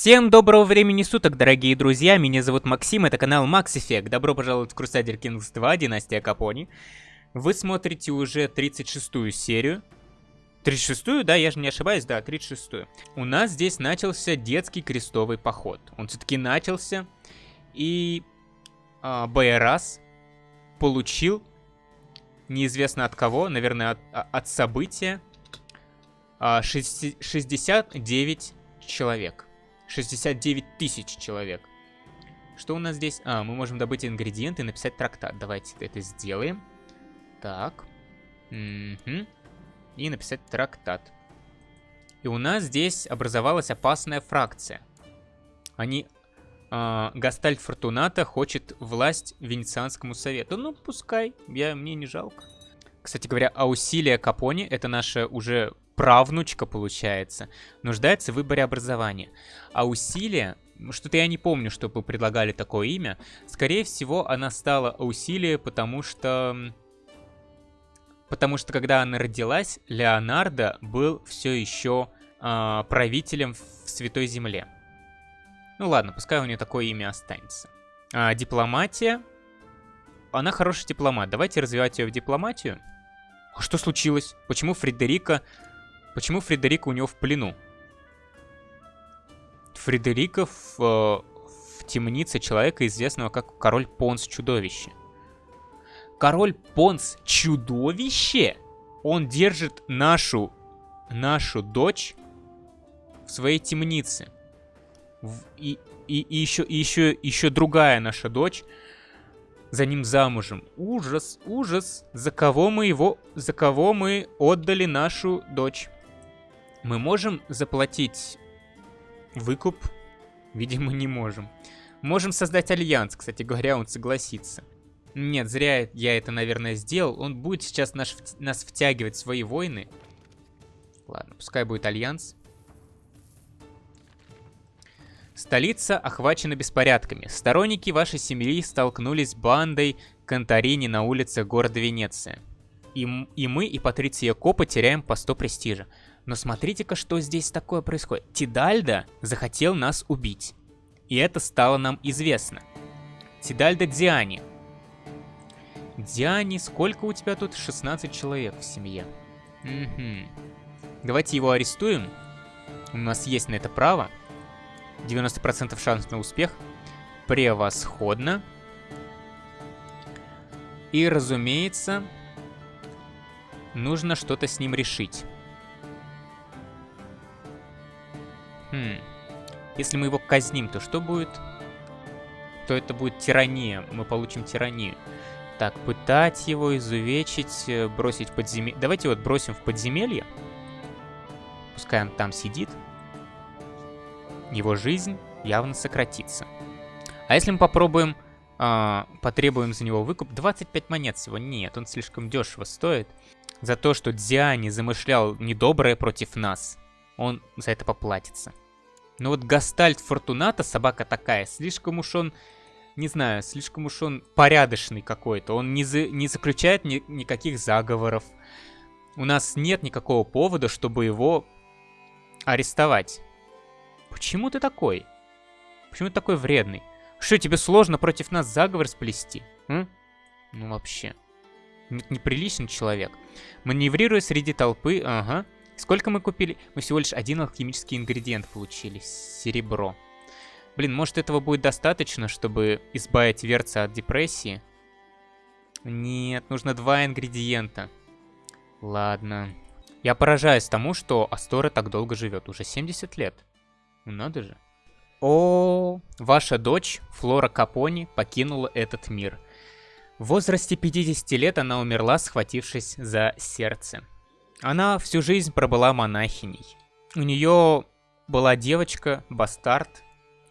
Всем доброго времени суток, дорогие друзья, меня зовут Максим, это канал Max Effect. Добро пожаловать в Crusader Kings 2, Династия Капони. Вы смотрите уже 36-ю серию. 36-ю, да, я же не ошибаюсь, да, 36-ю. У нас здесь начался детский крестовый поход. Он все-таки начался, и э, Байрас получил, неизвестно от кого, наверное, от, а, от события, э, 69 человек. 69 тысяч человек. Что у нас здесь? А, мы можем добыть ингредиенты и написать трактат. Давайте это сделаем. Так. Угу. И написать трактат. И у нас здесь образовалась опасная фракция. Они... Э, Гастальт Фортуната хочет власть Венецианскому совету. Ну, пускай. Я, мне не жалко. Кстати говоря, Аусилия Капони, это наша уже правнучка, получается, нуждается в выборе образования. А усилие, что-то я не помню, чтобы предлагали такое имя, скорее всего, она стала усилие, потому что... Потому что когда она родилась, Леонардо был все еще э, правителем в Святой Земле. Ну ладно, пускай у нее такое имя останется. А, дипломатия. Она хороший дипломат. Давайте развивать ее в дипломатию. А что случилось? Почему Фредерика Почему Фредерика у него в плену? Фредерика в, э, в темнице человека, известного как король Понс Чудовище. Король Понс Чудовище? Он держит нашу, нашу дочь в своей темнице. В, и, и, и, еще, и еще, еще другая наша дочь за ним замужем. Ужас, ужас. За кого мы его, за кого мы отдали нашу дочь? Мы можем заплатить выкуп? Видимо, не можем. Можем создать альянс, кстати говоря, он согласится. Нет, зря я это, наверное, сделал. Он будет сейчас наш, нас втягивать в свои войны. Ладно, пускай будет альянс. Столица охвачена беспорядками. Сторонники вашей семьи столкнулись с бандой Конторини на улице города Венеция. И, и мы, и Патриция Копа теряем по 100 престижа. Но смотрите-ка, что здесь такое происходит. Тидальда захотел нас убить. И это стало нам известно. Тидальда Диани. Диани, сколько у тебя тут? 16 человек в семье. Угу. Давайте его арестуем. У нас есть на это право. 90% шанс на успех. Превосходно. И, разумеется, нужно что-то с ним решить. Если мы его казним, то что будет? То это будет тирания. Мы получим тиранию. Так, пытать его, изувечить, э, бросить в подземелье. Давайте вот бросим в подземелье. Пускай он там сидит. Его жизнь явно сократится. А если мы попробуем, э, потребуем за него выкуп, 25 монет всего. Нет, он слишком дешево стоит. За то, что Дзиани замышлял недоброе против нас он за это поплатится. Но вот Гастальт Фортуната, собака такая, слишком уж он, не знаю, слишком уж он порядочный какой-то. Он не, за, не заключает ни, никаких заговоров. У нас нет никакого повода, чтобы его арестовать. Почему ты такой? Почему ты такой вредный? Что, тебе сложно против нас заговор сплести? М? Ну вообще. Неприличный человек. Маневрируя среди толпы, ага. Сколько мы купили? Мы всего лишь один алхимический ингредиент получили. Серебро. Блин, может этого будет достаточно, чтобы избавить Верца от депрессии? Нет, нужно два ингредиента. Ладно. Я поражаюсь тому, что Астора так долго живет. Уже 70 лет. Ну надо же. О, ваша дочь, Флора Капони, покинула этот мир. В возрасте 50 лет она умерла, схватившись за сердце. Она всю жизнь пробыла монахиней. У нее была девочка, бастард,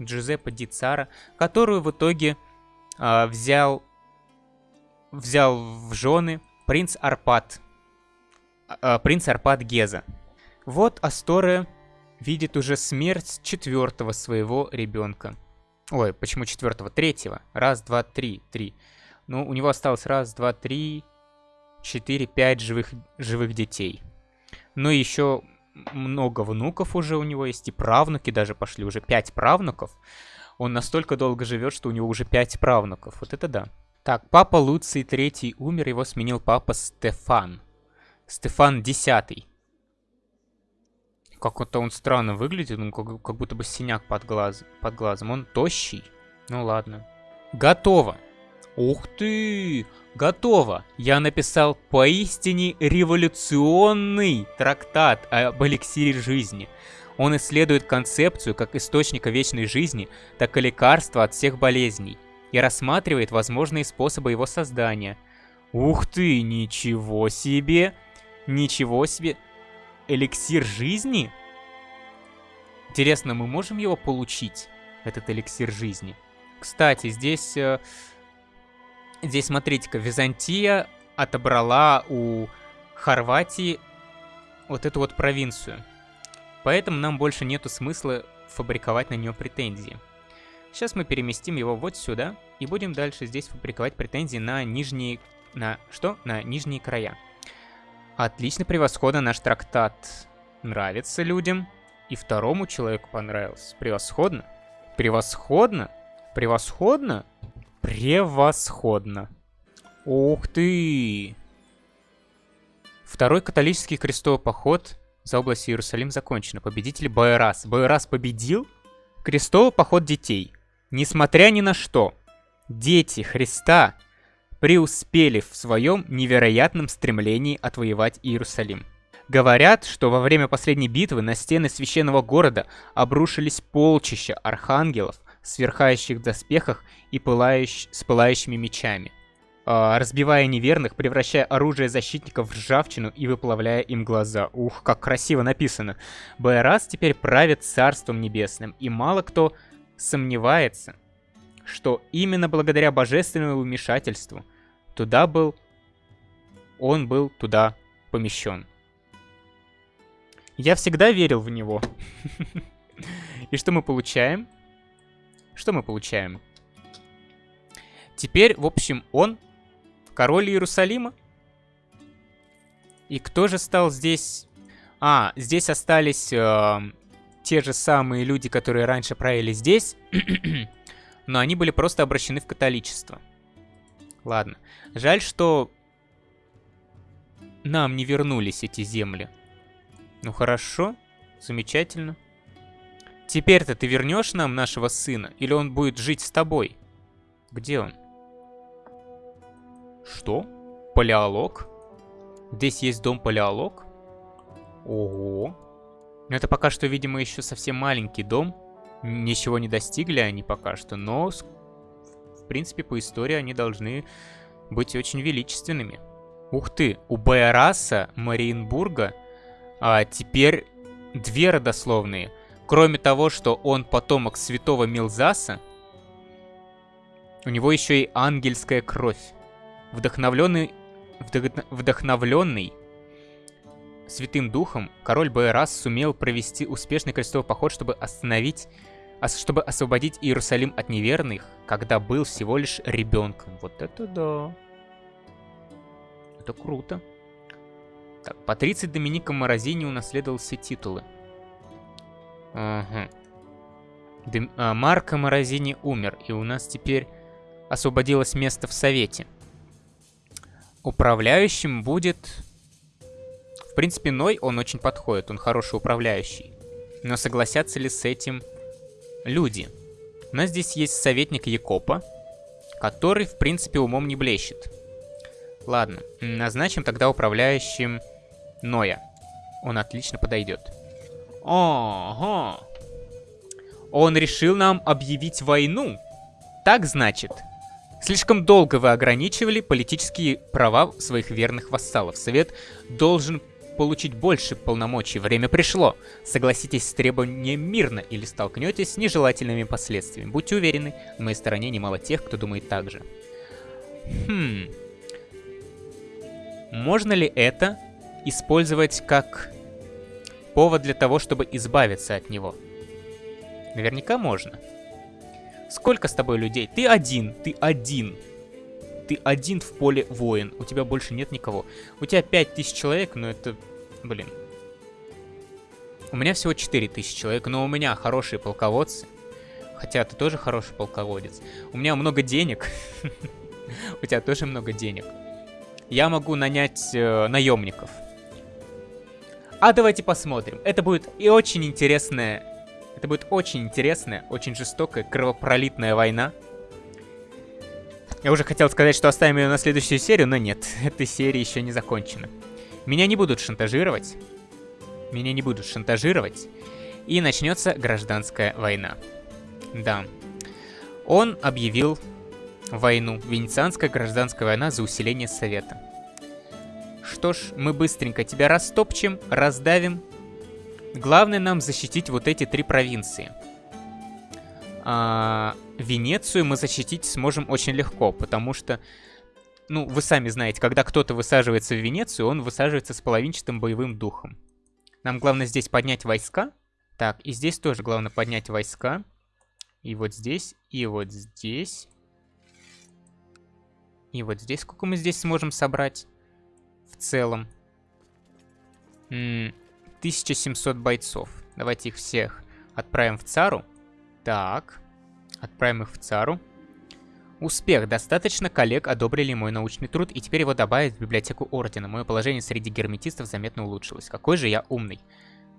Джузеппе Дицара, которую в итоге э, взял, взял в жены принц Арпад, э, принц Арпад Геза. Вот Асторе видит уже смерть четвертого своего ребенка. Ой, почему четвертого? Третьего. Раз, два, три. Три. Ну, у него осталось раз, два, три, 4-5 живых, живых детей. Но еще много внуков уже у него есть, и правнуки даже пошли, уже пять правнуков. Он настолько долго живет, что у него уже пять правнуков. Вот это да. Так, папа Луций III умер, его сменил папа Стефан. Стефан X. Как-то он странно выглядит, ну, как будто бы синяк под, глаз, под глазом. Он тощий. Ну ладно. Готово. Ух ты! Готово! Я написал поистине революционный трактат об эликсире жизни. Он исследует концепцию как источника вечной жизни, так и лекарства от всех болезней и рассматривает возможные способы его создания. Ух ты, ничего себе! Ничего себе! Эликсир жизни? Интересно, мы можем его получить, этот эликсир жизни? Кстати, здесь... Здесь, смотрите-ка, Византия отобрала у Хорватии вот эту вот провинцию. Поэтому нам больше нету смысла фабриковать на нее претензии. Сейчас мы переместим его вот сюда и будем дальше здесь фабриковать претензии на нижние... На что? На нижние края. Отлично, превосходно, наш трактат нравится людям. И второму человеку понравился. Превосходно. Превосходно. Превосходно. Превосходно. Ух ты! Второй католический крестовый поход за область Иерусалим закончен. Победитель Байрас. Байрас победил? Крестовый поход детей. Несмотря ни на что, дети Христа преуспели в своем невероятном стремлении отвоевать Иерусалим. Говорят, что во время последней битвы на стены священного города обрушились полчища архангелов, сверхающих доспехах и пылающ... с пылающими мечами, а, разбивая неверных, превращая оружие защитников в ржавчину и выплавляя им глаза. Ух, как красиво написано. Байрас теперь правит Царством Небесным, и мало кто сомневается, что именно благодаря божественному вмешательству туда был, он был туда помещен. Я всегда верил в него. И что мы получаем? Что мы получаем? Теперь, в общем, он король Иерусалима. И кто же стал здесь... А, здесь остались э, те же самые люди, которые раньше правили здесь, но они были просто обращены в католичество. Ладно. Жаль, что нам не вернулись эти земли. Ну хорошо, замечательно. Теперь-то ты вернешь нам нашего сына, или он будет жить с тобой? Где он? Что? Палеолог? Здесь есть дом палеолог? Ого. Это пока что, видимо, еще совсем маленький дом. Ничего не достигли они пока что, но, в принципе, по истории они должны быть очень величественными. Ух ты, у Байараса Мариенбурга а теперь две родословные. Кроме того, что он потомок святого Милзаса, у него еще и ангельская кровь. Вдохновленный, вдох, вдохновленный Святым Духом, король Байрас сумел провести успешный крестовый поход, чтобы остановить, чтобы освободить Иерусалим от неверных, когда был всего лишь ребенком. Вот это да. Это круто. Так, Патриций Доминика Морозини унаследовал все титулы. Ага. Дем... А, Марко Морозини умер, и у нас теперь освободилось место в Совете. Управляющим будет... В принципе, Ной, он очень подходит, он хороший управляющий. Но согласятся ли с этим люди? У нас здесь есть советник Якопа, который, в принципе, умом не блещет. Ладно, назначим тогда управляющим Ноя. Он отлично подойдет. Ага. Он решил нам объявить войну. Так значит. Слишком долго вы ограничивали политические права своих верных вассалов. Совет должен получить больше полномочий. Время пришло. Согласитесь с требованием мирно или столкнетесь с нежелательными последствиями. Будьте уверены, на моей стороне немало тех, кто думает так же. Хм. Можно ли это использовать как повод для того, чтобы избавиться от него? Наверняка можно. Сколько с тобой людей? Ты один, ты один. Ты один в поле воин, у тебя больше нет никого. У тебя 5000 человек, но это, блин. У меня всего 4000 человек, но у меня хорошие полководцы. Хотя ты тоже хороший полководец. У меня много денег. У тебя тоже много денег. Я могу нанять э, наемников. А давайте посмотрим. Это будет и очень интересная... Это будет очень интересная, очень жестокая, кровопролитная война. Я уже хотел сказать, что оставим ее на следующую серию, но нет, эта серия еще не закончена. Меня не будут шантажировать. Меня не будут шантажировать. И начнется гражданская война. Да. Он объявил войну. Венецианская гражданская война за усиление Совета. Что ж, мы быстренько тебя растопчем, раздавим. Главное нам защитить вот эти три провинции. А, Венецию мы защитить сможем очень легко, потому что, ну, вы сами знаете, когда кто-то высаживается в Венецию, он высаживается с половинчатым боевым духом. Нам главное здесь поднять войска. Так, и здесь тоже главное поднять войска. И вот здесь, и вот здесь. И вот здесь. Сколько мы здесь сможем собрать? Целом. М -м 1700 бойцов. Давайте их всех отправим в Цару. Так. Отправим их в Цару. Успех. Достаточно коллег одобрили мой научный труд, и теперь его добавят в библиотеку Ордена. Мое положение среди герметистов заметно улучшилось. Какой же я умный.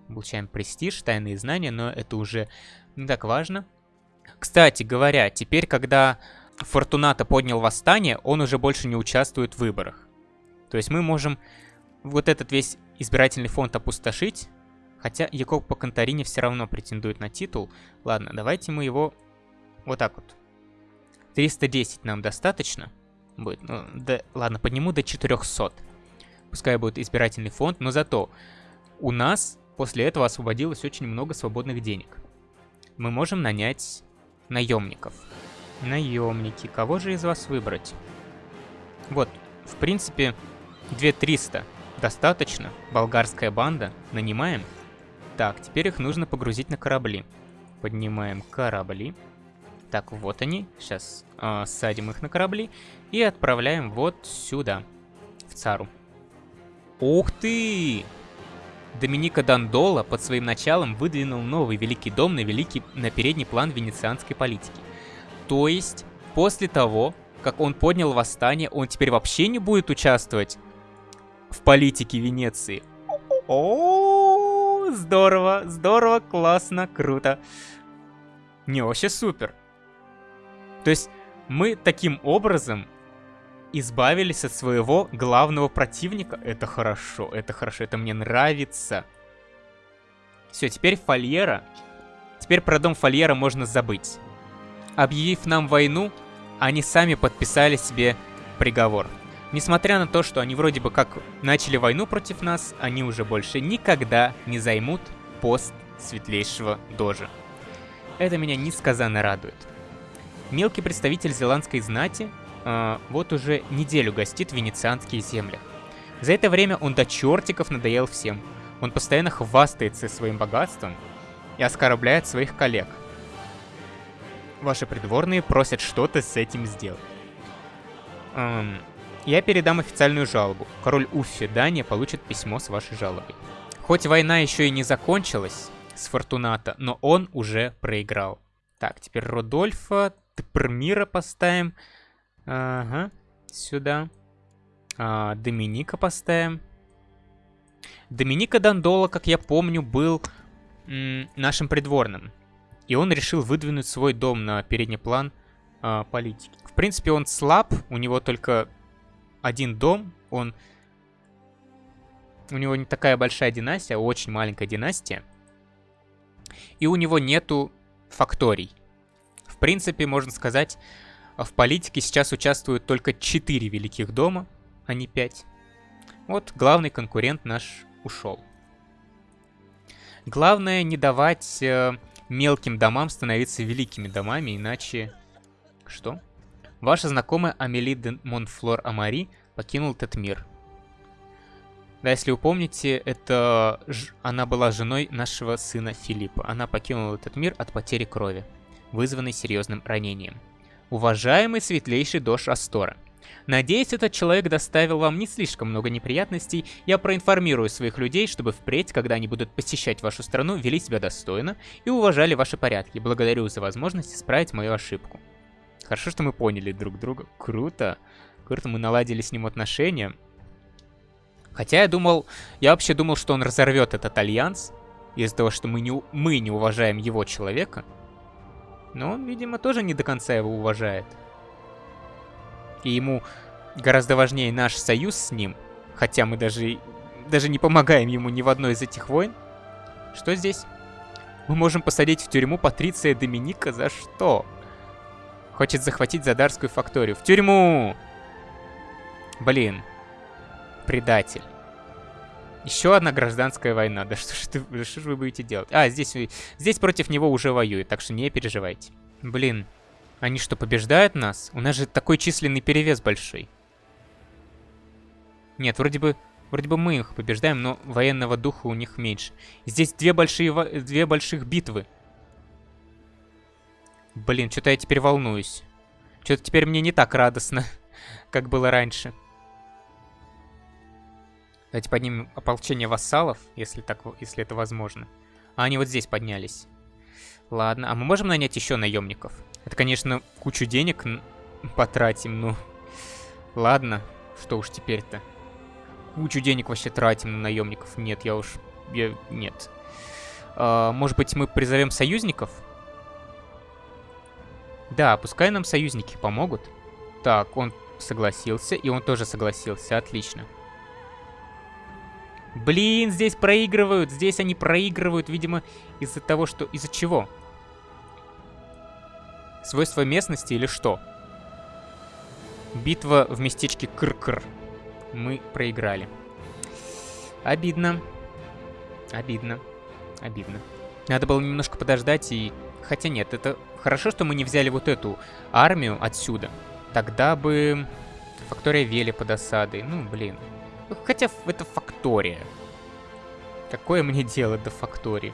Получаем престиж, тайные знания, но это уже не так важно. Кстати говоря, теперь, когда Фортуната поднял восстание, он уже больше не участвует в выборах. То есть мы можем вот этот весь избирательный фонд опустошить, хотя Якоб по Конторине все равно претендует на титул. Ладно, давайте мы его вот так вот. 310 нам достаточно будет. Ну, да, ладно, подниму до 400. Пускай будет избирательный фонд, но зато у нас после этого освободилось очень много свободных денег. Мы можем нанять наемников. Наемники. Кого же из вас выбрать? Вот, в принципе, 2300 достаточно. Болгарская банда. Нанимаем. Так, теперь их нужно погрузить на корабли. Поднимаем корабли. Так, вот они. Сейчас э, садим их на корабли и отправляем вот сюда, в Цару. Ух ты! Доминика Дандола под своим началом выдвинул новый Великий Дом на, великий, на передний план венецианской политики. То есть, после того, как он поднял восстание, он теперь вообще не будет участвовать в политике Венеции. О, здорово, здорово, классно, круто. Не, вообще супер. То есть мы таким образом избавились от своего главного противника. Это хорошо, это хорошо, это мне нравится. Все, теперь Фольера. Теперь про дом Фольера можно забыть. Объявив нам войну, они сами подписали себе приговор. Несмотря на то, что они вроде бы как начали войну против нас, они уже больше никогда не займут пост светлейшего дожа. Это меня несказанно радует. Мелкий представитель зеландской знати э, вот уже неделю гостит в венецианских землях. За это время он до чертиков надоел всем. Он постоянно хвастается своим богатством и оскорбляет своих коллег. Ваши придворные просят что-то с этим сделать. Эм, я передам официальную жалобу. Король Уффи Дания получит письмо с вашей жалобой. Хоть война еще и не закончилась с Фортуната, но он уже проиграл. Так, теперь Родольфа Пермира поставим. Ага, сюда. А, Доминика поставим. Доминика Дандола, как я помню, был нашим придворным. И он решил выдвинуть свой дом на передний план а, политики. В принципе, он слаб, у него только один дом, он... У него не такая большая династия, а очень маленькая династия. И у него нету факторий принципе, можно сказать, в политике сейчас участвуют только 4 великих дома, а не 5. Вот главный конкурент наш ушел. Главное не давать э, мелким домам становиться великими домами, иначе... Что? Ваша знакомая Амели де Монфлор Амари покинул этот мир. Да, если вы помните, это ж... она была женой нашего сына Филиппа. Она покинула этот мир от потери крови вызванный серьезным ранением. Уважаемый светлейший Дош Астора, Надеюсь, этот человек доставил вам не слишком много неприятностей. Я проинформирую своих людей, чтобы впредь, когда они будут посещать вашу страну, вели себя достойно и уважали ваши порядки. Благодарю за возможность исправить мою ошибку. Хорошо, что мы поняли друг друга. Круто. Круто, мы наладили с ним отношения. Хотя я думал, я вообще думал, что он разорвет этот альянс из-за того, что мы не, мы не уважаем его человека. Но он, видимо, тоже не до конца его уважает. И ему гораздо важнее наш союз с ним, хотя мы даже, даже не помогаем ему ни в одной из этих войн. Что здесь? Мы можем посадить в тюрьму Патриция Доминика за что? Хочет захватить Задарскую факторию. В тюрьму! Блин. Предатель. Еще одна гражданская война. Да что ж, что ж вы будете делать? А, здесь, здесь против него уже воюют, так что не переживайте. Блин, они что, побеждают нас? У нас же такой численный перевес большой. Нет, вроде бы, вроде бы мы их побеждаем, но военного духа у них меньше. Здесь две большие, две больших битвы. Блин, что-то я теперь волнуюсь. Что-то теперь мне не так радостно, как было раньше. Давайте поднимем ополчение вассалов, если, так, если это возможно. А они вот здесь поднялись. Ладно, а мы можем нанять еще наемников? Это, конечно, кучу денег потратим, ну... Ладно, что уж теперь-то. Кучу денег вообще тратим на наемников. Нет, я уж... Я... Нет. А, может быть, мы призовем союзников? Да, пускай нам союзники помогут. Так, он согласился, и он тоже согласился. Отлично. Блин, здесь проигрывают. Здесь они проигрывают, видимо, из-за того, что... Из-за чего? Свойства местности или что? Битва в местечке Кр-Кр. Мы проиграли. Обидно. Обидно. Обидно. Надо было немножко подождать и... Хотя нет, это хорошо, что мы не взяли вот эту армию отсюда. Тогда бы... Фактория Вели под осадой. Ну, блин. Хотя это фактория. Какое мне дело до фактории?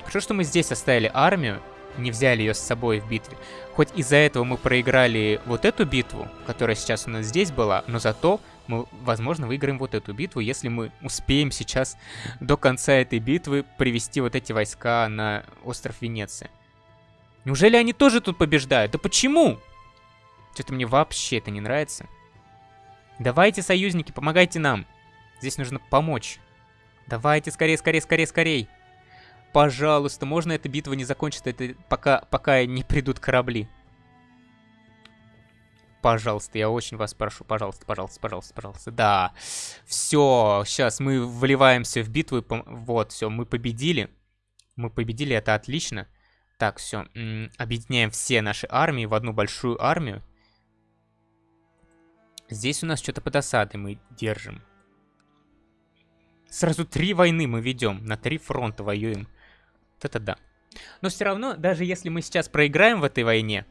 Хорошо, что мы здесь оставили армию, не взяли ее с собой в битве. Хоть из-за этого мы проиграли вот эту битву, которая сейчас у нас здесь была, но зато мы, возможно, выиграем вот эту битву, если мы успеем сейчас до конца этой битвы привести вот эти войска на остров Венеция. Неужели они тоже тут побеждают? Да почему? Что-то мне вообще это не нравится. Давайте, союзники, помогайте нам. Здесь нужно помочь. Давайте, скорее, скорее, скорее, скорее. Пожалуйста, можно эта битва не закончится, это пока, пока не придут корабли. Пожалуйста, я очень вас прошу, пожалуйста, пожалуйста, пожалуйста, пожалуйста. Да, все, сейчас мы вливаемся в битву. Вот, все, мы победили. Мы победили, это отлично. Так, все, объединяем все наши армии в одну большую армию. Здесь у нас что-то под осадой мы держим. Сразу три войны мы ведем, на три фронта воюем. Вот это да. Но все равно, даже если мы сейчас проиграем в этой войне...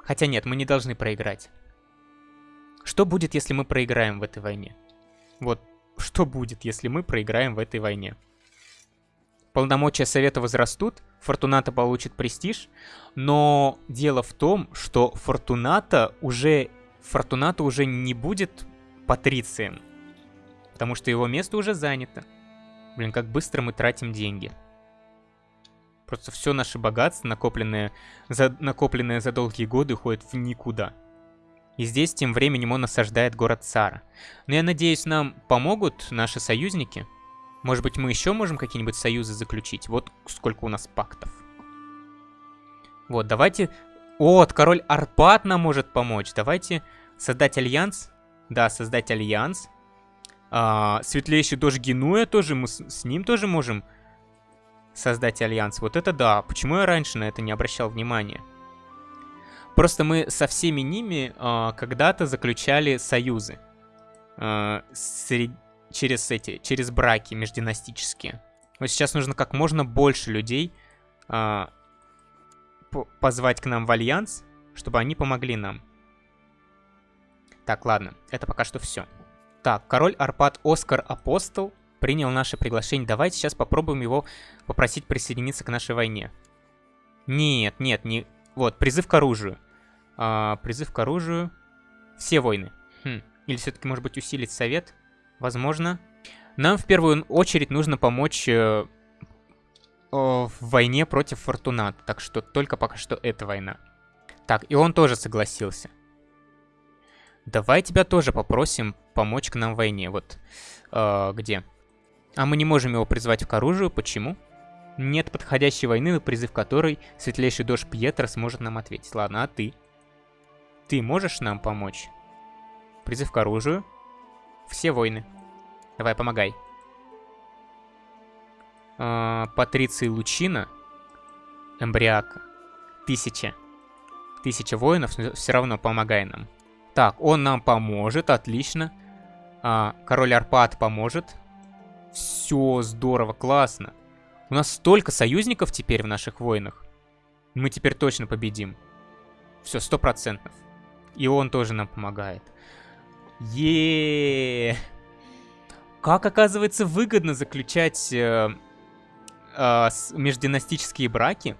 Хотя нет, мы не должны проиграть. Что будет, если мы проиграем в этой войне? Вот, что будет, если мы проиграем в этой войне? Полномочия Совета возрастут, Фортуната получит престиж, но дело в том, что Фортуната уже Фортунато уже не будет патрицием, потому что его место уже занято. Блин, как быстро мы тратим деньги. Просто все наше богатство, накопленное за, накопленное за долгие годы, уходит в никуда. И здесь тем временем он осаждает город Цара. Но я надеюсь, нам помогут наши союзники. Может быть, мы еще можем какие-нибудь союзы заключить? Вот сколько у нас пактов. Вот, давайте вот, король Арпат нам может помочь. Давайте создать альянс. Да, создать альянс. А, светлейший дож Генуя тоже, мы с, с ним тоже можем создать альянс. Вот это да. Почему я раньше на это не обращал внимания? Просто мы со всеми ними а, когда-то заключали союзы. А, сред... Через эти, через браки междинастические. Вот сейчас нужно как можно больше людей а, позвать к нам в альянс, чтобы они помогли нам. Так, ладно, это пока что все. Так, король Арпад Оскар Апостол принял наше приглашение. Давайте сейчас попробуем его попросить присоединиться к нашей войне. Нет, нет, не... Вот, призыв к оружию. А, призыв к оружию. Все войны. Хм. Или все-таки, может быть, усилить совет? Возможно. Нам в первую очередь нужно помочь э, в войне против Фортуната. Так что только пока что эта война. Так, и он тоже согласился. Давай тебя тоже попросим помочь к нам в войне. Вот э, где? А мы не можем его призвать к оружию. Почему? Нет подходящей войны, на призыв которой светлейший дождь Пьетро сможет нам ответить. Ладно, а ты? Ты можешь нам помочь? Призыв к оружию. Все войны. Давай, помогай. А, Патриций Лучина. Эмбриака. Тысяча. Тысяча воинов, все равно помогай нам. Так, он нам поможет, отлично. А, король Арпад поможет. Все, здорово, классно. У нас столько союзников теперь в наших войнах. Мы теперь точно победим. Все, сто процентов. И он тоже нам помогает. Е Как оказывается выгодно заключать э, э, междинастические браки?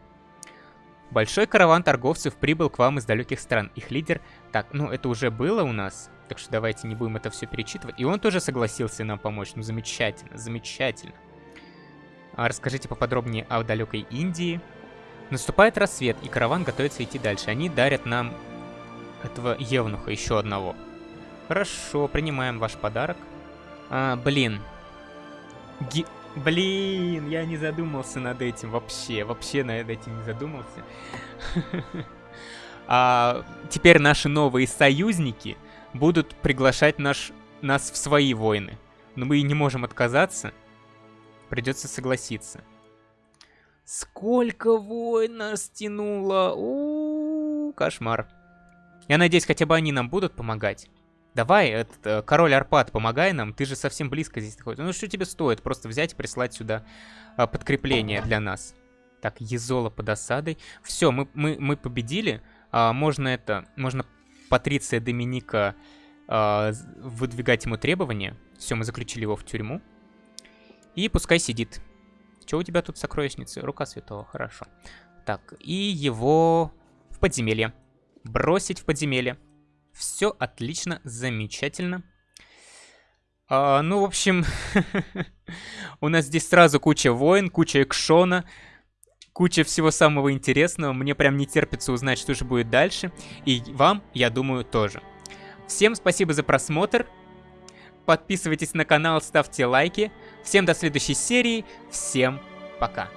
Большой караван торговцев прибыл к вам из далеких стран. Их лидер... Так, ну это уже было у нас. Так что давайте не будем это все перечитывать. И он тоже согласился нам помочь. Ну замечательно, замечательно. А расскажите поподробнее о далекой Индии. Наступает рассвет, и караван готовится идти дальше. Они дарят нам этого евнуха, еще одного. Хорошо, принимаем ваш подарок. А, блин. Ги... Блин, я не задумался над этим вообще. Вообще над этим не задумался. а, теперь наши новые союзники будут приглашать наш, нас в свои войны. Но мы не можем отказаться. Придется согласиться. Сколько войн нас тянуло! У, -у, -у кошмар. Я надеюсь, хотя бы они нам будут помогать. Давай, этот, э, король Арпад, помогай нам, ты же совсем близко здесь находишься. Ну что тебе стоит просто взять и прислать сюда а, подкрепление для нас. Так, Езола под осадой. Все, мы, мы, мы победили. А, можно это, можно Патриция Доминика а, выдвигать ему требования. Все, мы заключили его в тюрьму. И пускай сидит. Что у тебя тут сокровищницы? Рука святого, хорошо. Так, и его в подземелье. Бросить в подземелье. Все отлично, замечательно. А, ну, в общем, у нас здесь сразу куча войн, куча экшона, куча всего самого интересного. Мне прям не терпится узнать, что же будет дальше. И вам, я думаю, тоже. Всем спасибо за просмотр. Подписывайтесь на канал, ставьте лайки. Всем до следующей серии. Всем пока.